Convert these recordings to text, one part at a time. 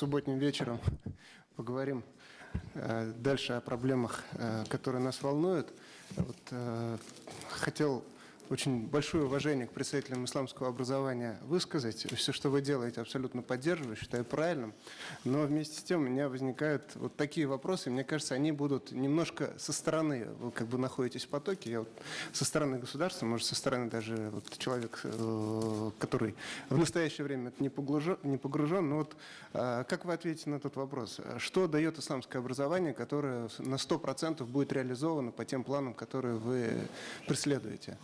субботним вечером поговорим э, дальше о проблемах, э, которые нас волнуют. Вот, э, хотел очень большое уважение к представителям исламского образования высказать. Все, что вы делаете, абсолютно поддерживаю, считаю правильным. Но вместе с тем у меня возникают вот такие вопросы. Мне кажется, они будут немножко со стороны, вы как бы находитесь в потоке. Я вот со стороны государства, может, со стороны даже вот человек, э, который в настоящее время не погружен, не погружен. Но вот э, как вы ответите на этот вопрос? Что дает исламское образование, которое на 100% будет реализовано по тем планам, которые вы преследуете?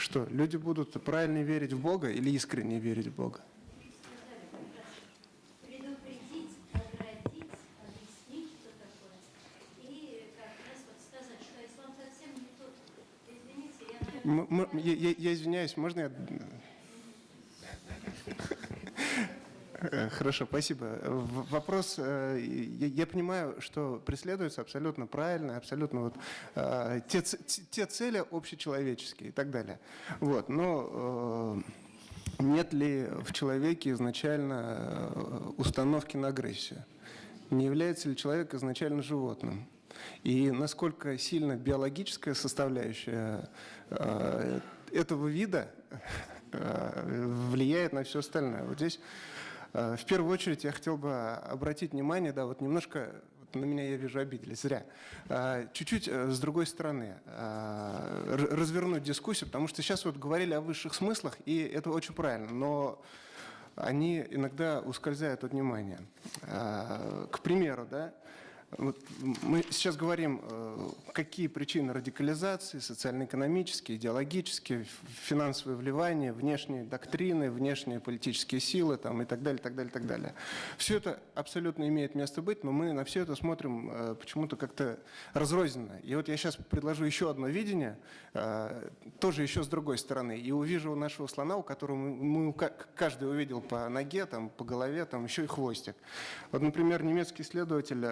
Что, люди будут правильно верить в Бога или искренне верить в Бога? предупредить, оградить, объяснить, что такое. И как раз вот сказать, что ислам совсем не тот. Извините, я, М- м- Я, я- я извиняюсь, можно я... Э, Хорошо, спасибо. Вопрос, э, я, понимаю, что преследуется абсолютно правильно, абсолютно вот э, те, те цели общечеловеческие и так далее. Вот, но э, нет ли в человеке изначально э, установки на агрессию? Не является ли человек изначально животным? И насколько сильно биологическая составляющая э, этого вида э, влияет на все остальное? Вот здесь э, в первую очередь я хотел бы обратить внимание, да, вот немножко на меня я вижу обиделись, зря. Э, Чуть-чуть э, с другой стороны э, развернуть дискуссию, потому что сейчас вот говорили о высших смыслах, и это очень правильно, но они иногда ускользают от внимания. К примеру, да, вот мы сейчас говорим, э, какие причины радикализации, социально-экономические, идеологические, финансовые вливания, внешние доктрины, внешние политические силы там, и так далее, так далее, так далее. Все это абсолютно имеет место быть, но мы на все это смотрим э, почему-то как-то разрозненно. И вот я сейчас предложу еще одно видение, э, тоже еще с другой стороны, и увижу нашего слона, у которого мы, мы ка- каждый увидел по ноге, там, по голове, там еще и хвостик. Вот, например, немецкий исследователь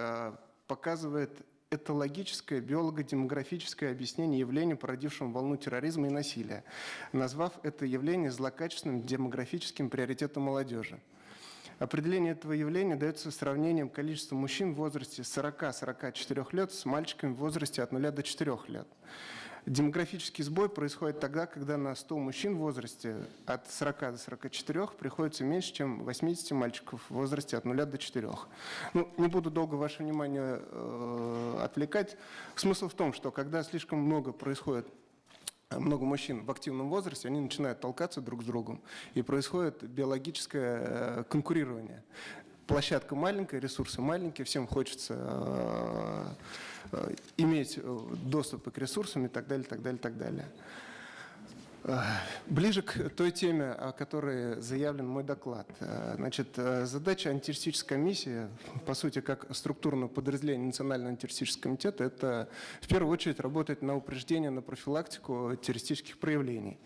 показывает этологическое биолого-демографическое объяснение явления, породившего волну терроризма и насилия, назвав это явление злокачественным демографическим приоритетом молодежи. Определение этого явления дается сравнением количества мужчин в возрасте 40-44 лет с мальчиками в возрасте от 0 до 4 лет. Демографический сбой происходит тогда, когда на 100 мужчин в возрасте от 40 до 44 приходится меньше, чем 80 мальчиков в возрасте от 0 до 4. Ну, не буду долго ваше внимание э, отвлекать. Смысл в том, что когда слишком много происходит много мужчин в активном возрасте, они начинают толкаться друг с другом, и происходит биологическое э, конкурирование. Площадка маленькая, ресурсы маленькие, всем хочется э, э, иметь э, доступ к ресурсам и так далее, так далее, так далее. Ближе к той теме, о которой заявлен мой доклад. Значит, задача антитеррористической комиссии, по сути, как структурного подразделения Национального антитеррористического комитета, это в первую очередь работать на упреждение, на профилактику террористических проявлений.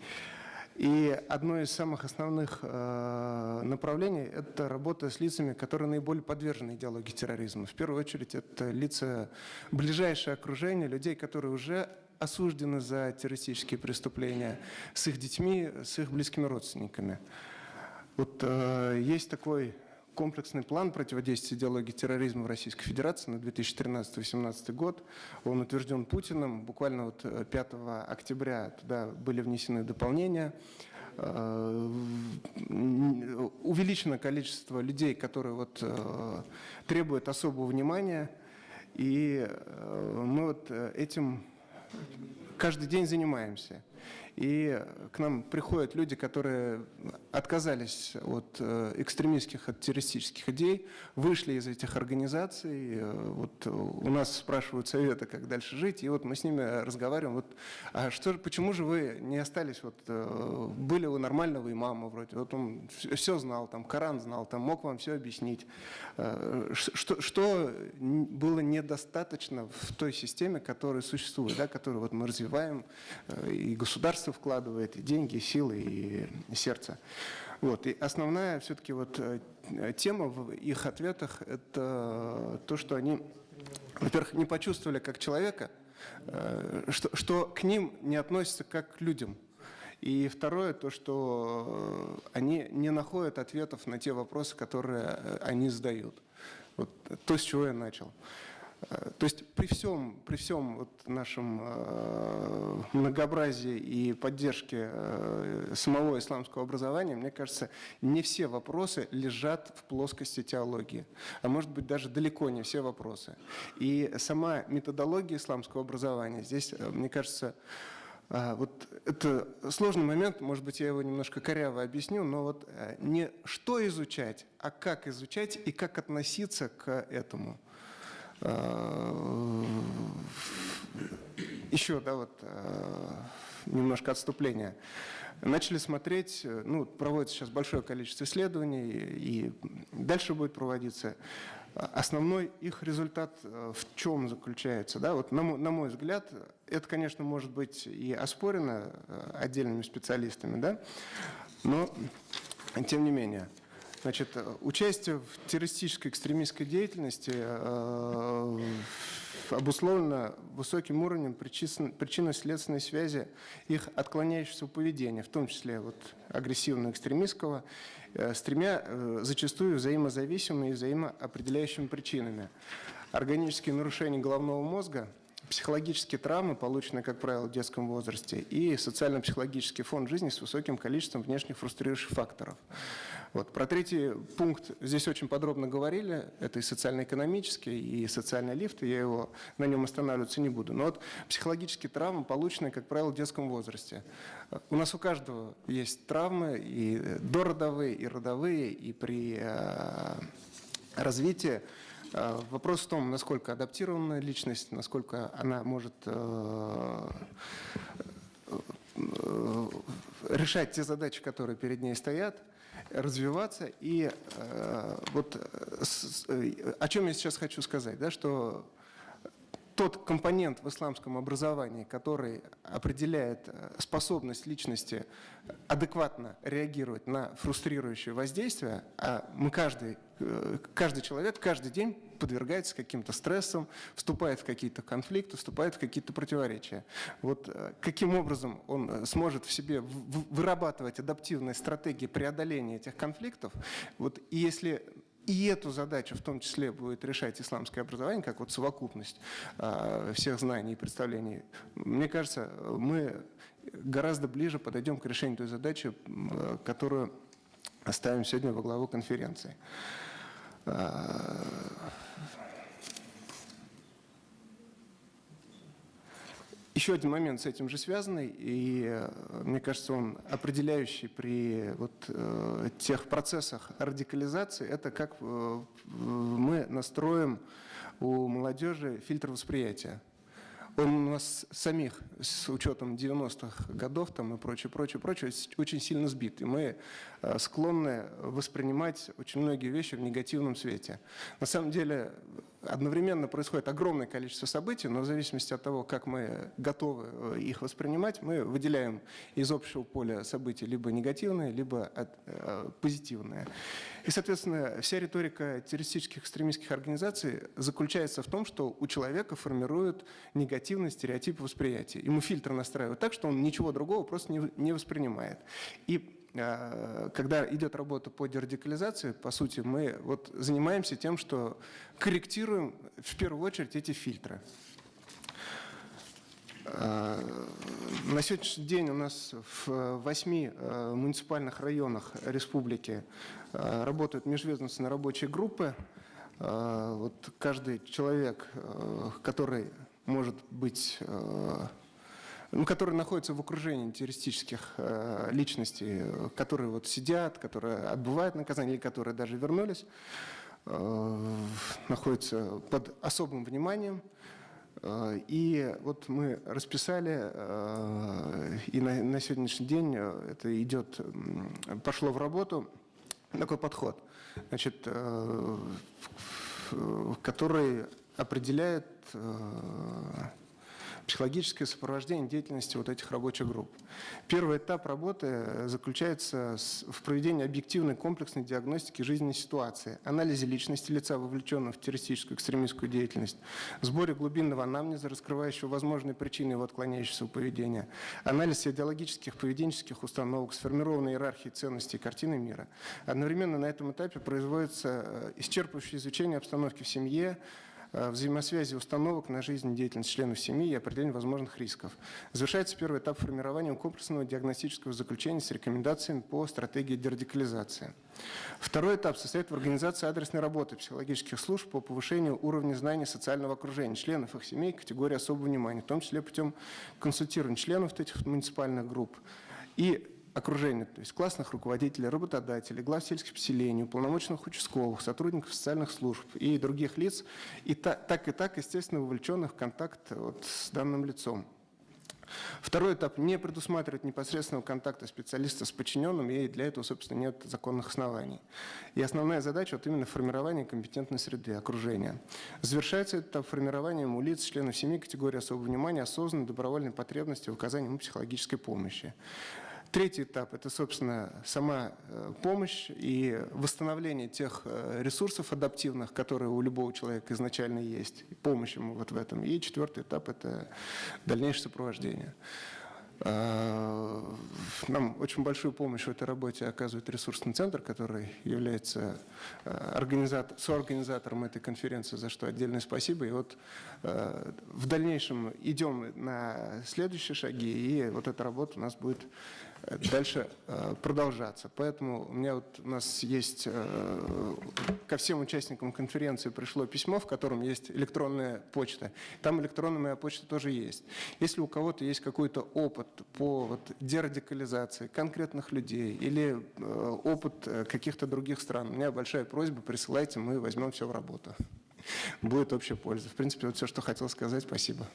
И одно из самых основных э, направлений – это работа с лицами, которые наиболее подвержены идеологии терроризма. В первую очередь это лица ближайшее окружение, людей, которые уже осуждены за террористические преступления, с их детьми, с их близкими родственниками. Вот э, есть такой комплексный план противодействия идеологии терроризма в Российской Федерации на 2013-2018 год. Он утвержден Путиным. Буквально вот э, 5 октября туда были внесены дополнения. Э, Увеличено количество людей, которые вот, э, требуют особого внимания. И э, мы вот э, этим каждый день занимаемся. И к нам приходят люди, которые отказались от э, экстремистских, от террористических идей, вышли из этих организаций. Э, Вот у нас спрашивают совета, как дальше жить, и вот мы с ними разговариваем. Вот, а что, почему же вы не остались, вот, э, были у нормального имама вроде, вот он все знал, там, Коран знал, там, мог вам все объяснить. Э, Что, что было недостаточно в той системе, которая существует, да, которую вот мы развиваем, э, и государство вкладывает и деньги, и силы, и сердце. Вот. И основная все-таки вот э, тема в их ответах – это то, что они, во-первых, не почувствовали как человека, э, что, что к ним не относятся как к людям. И второе, то, что они не находят ответов на те вопросы, которые они задают. Вот то, с чего я начал. Э, то есть при всем, при всем вот нашем э, многообразии и поддержке э, самого исламского образования, мне кажется, не все вопросы лежат в плоскости теологии, а может быть даже далеко не все вопросы. И сама методология исламского образования здесь, мне кажется, вот это сложный момент, может быть, я его немножко коряво объясню, но вот не что изучать, а как изучать и как относиться к этому. Э, еще, да, вот э, немножко отступления. Начали смотреть, э, ну, проводится сейчас большое количество исследований, и дальше будет проводиться. Основной их результат в чем заключается? Да? Вот на, мой, на мой взгляд, это, конечно, может быть и оспорено отдельными специалистами, да? но тем не менее – Значит, э, участие в террористической экстремистской деятельности э, обусловлено высоким уровнем причинно-следственной связи их отклоняющегося поведения, в том числе вот, агрессивно-экстремистского, э, с тремя э, зачастую взаимозависимыми и взаимоопределяющими причинами. Органические нарушения головного мозга – психологические травмы, полученные, как правило, в детском возрасте, и социально-психологический фон жизни с высоким количеством внешних фрустрирующих факторов. Вот. Про третий пункт здесь очень подробно говорили. Это и социально-экономический, и социальный лифт. И я его на нем останавливаться не буду. Но вот психологические травмы, полученные, как правило, в детском возрасте. У нас у каждого есть травмы, и дородовые, и родовые, и при э, развитии. Э, вопрос в том, насколько адаптированная личность, насколько она может э, решать те задачи, которые перед ней стоят – развиваться. И э, вот с, э, о чем я сейчас хочу сказать, да, что тот компонент в исламском образовании, который определяет э, способность личности адекватно реагировать на фрустрирующее воздействие, а мы каждый, э, каждый человек каждый день подвергается каким-то стрессам, вступает в какие-то конфликты, вступает в какие-то противоречия. Вот э, каким образом он сможет в себе вырабатывать адаптивные стратегии преодоления этих конфликтов, вот, и если и эту задачу в том числе будет решать исламское образование, как вот совокупность э, всех знаний и представлений. Мне кажется, мы гораздо ближе подойдем к решению той задачи, которую оставим сегодня во главу конференции. Еще один момент с этим же связанный, и э, мне кажется, он определяющий при вот, э, тех процессах радикализации, это как э, мы настроим у молодежи фильтр восприятия. Он у нас самих, с учетом 90-х годов там, и прочее, прочее, прочее, очень сильно сбит. И мы склонны воспринимать очень многие вещи в негативном свете. На самом деле одновременно происходит огромное количество событий, но в зависимости от того, как мы готовы э, их воспринимать, мы выделяем из общего поля событий либо негативные, либо э, позитивные. И, соответственно, вся риторика террористических экстремистских организаций заключается в том, что у человека формируют негативный стереотип восприятия. Ему фильтр настраивают так, что он ничего другого просто не, воспринимает. И когда идет работа по дерадикализации, по сути, мы вот занимаемся тем, что корректируем в первую очередь эти фильтры. Э, на сегодняшний день у нас в восьми э, муниципальных районах республики э, работают межведомственные рабочие группы. Вот каждый человек, который может быть ну, которые находятся в окружении террористических личностей, которые вот сидят, которые отбывают наказание которые даже вернулись, находятся под особым вниманием. Э, и вот мы расписали, э, и на, на сегодняшний день э, это идет, пошло в работу такой подход, значит, который определяет психологическое сопровождение деятельности вот этих рабочих групп. Первый этап работы э, заключается в проведении объективной комплексной диагностики жизненной ситуации, анализе личности лица, вовлеченного в террористическую экстремистскую деятельность, сборе глубинного анамнеза, раскрывающего возможные причины его отклоняющегося поведения, анализ идеологических, поведенческих установок, сформированной иерархии ценностей и картины мира. Одновременно на этом этапе производится э, исчерпывающее изучение обстановки в семье, взаимосвязи установок на жизнь и деятельность членов семьи и определение возможных рисков. Завершается первый этап формирования комплексного диагностического заключения с рекомендациями по стратегии дерадикализации. Второй этап состоит в организации адресной работы психологических служб по повышению уровня знаний социального окружения членов их семей категории особого внимания, в том числе путем консультирования членов этих муниципальных групп и окружения, то есть классных руководителей, работодателей, глав сельских поселений, уполномоченных участковых, сотрудников социальных служб и других лиц, и та- так и так, естественно, вовлеченных в контакт вот с данным лицом. Второй этап не предусматривает непосредственного контакта специалиста с подчиненным, и для этого, собственно, нет законных оснований. И основная задача вот именно формирование компетентной среды, окружения. Завершается этап формированием у лиц, членов семьи категории особого внимания осознанной добровольной потребности в оказании ему психологической помощи. Третий этап – это, собственно, сама э, помощь и восстановление тех э, ресурсов адаптивных, которые у любого человека изначально есть, и помощь ему вот в этом. И четвертый этап – это дальнейшее сопровождение. Э, Нам очень большую помощь в этой работе оказывает ресурсный центр, который является э, организатор, соорганизатором этой конференции, за что отдельное спасибо. И вот в дальнейшем идем на следующие шаги, и вот эта работа у нас будет дальше э, продолжаться. Поэтому у меня вот у нас есть э, ко всем участникам конференции пришло письмо, в котором есть электронная почта. Там электронная моя почта тоже есть. Если у кого-то есть какой-то опыт по вот, дерадикализации конкретных людей или э, опыт э, каких-то других стран, у меня большая просьба, присылайте, мы возьмем все в работу. Будет общая польза. В принципе, вот все, что хотел сказать. Спасибо.